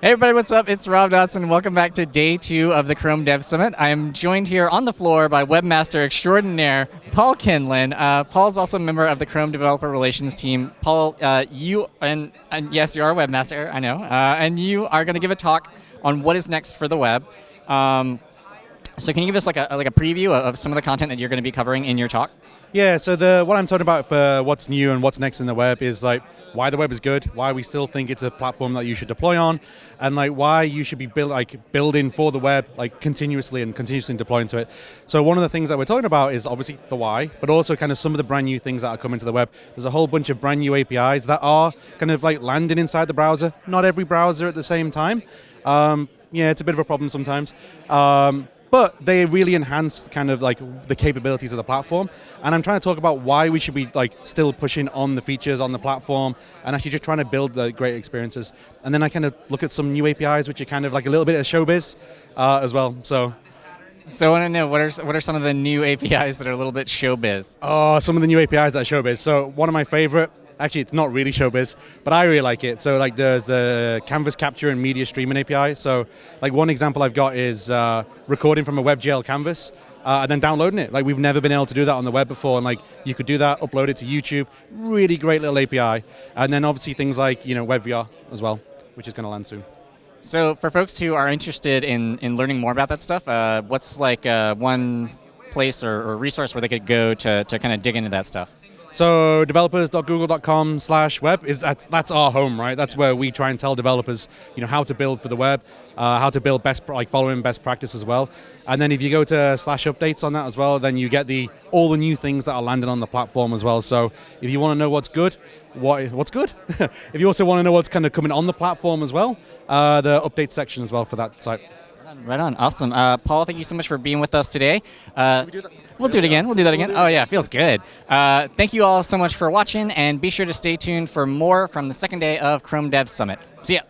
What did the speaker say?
Hey everybody, what's up? It's Rob Dodson. Welcome back to day two of the Chrome Dev Summit. I am joined here on the floor by webmaster extraordinaire Paul Kinlan. Uh, Paul's also a member of the Chrome Developer Relations team. Paul, uh, you and, and, yes, you are a webmaster. I know, uh, and you are going to give a talk on what is next for the web. Um, so can you give us like a like a preview of some of the content that you're going to be covering in your talk? Yeah, so the what I'm talking about for what's new and what's next in the web is like why the web is good, why we still think it's a platform that you should deploy on, and like why you should be build, like building for the web like continuously and continuously deploying to it. So one of the things that we're talking about is obviously the why, but also kind of some of the brand new things that are coming to the web. There's a whole bunch of brand new APIs that are kind of like landing inside the browser. Not every browser at the same time. Um, yeah, it's a bit of a problem sometimes. Um, but they really enhance kind of like the capabilities of the platform. And I'm trying to talk about why we should be like still pushing on the features on the platform and actually just trying to build the great experiences. And then I kind of look at some new APIs, which are kind of like a little bit of showbiz uh, as well. So. So I want to know what are what are some of the new APIs that are a little bit showbiz? Oh, some of the new APIs that are showbiz. So one of my favorite Actually, it's not really showbiz, but I really like it. So like there's the canvas capture and media streaming API. So like one example I've got is uh, recording from a WebGL canvas uh, and then downloading it. Like we've never been able to do that on the web before, and like you could do that, upload it to YouTube. Really great little API. And then obviously things like you know WebVR as well, which is going to land soon. So for folks who are interested in in learning more about that stuff, uh, what's like uh, one place or, or resource where they could go to to kind of dig into that stuff? So developers.google.com slash web is that's that's our home, right? That's where we try and tell developers, you know, how to build for the web, uh, how to build best like following best practice as well. And then if you go to slash updates on that as well, then you get the all the new things that are landing on the platform as well. So if you want to know what's good, what what's good. if you also want to know what's kind of coming on the platform as well, uh, the update section as well for that site. Right on, awesome. Uh, Paul, thank you so much for being with us today. Uh, we do we'll do it again. We'll do that again. Oh yeah, feels good. Uh, thank you all so much for watching, and be sure to stay tuned for more from the second day of Chrome Dev Summit. See ya.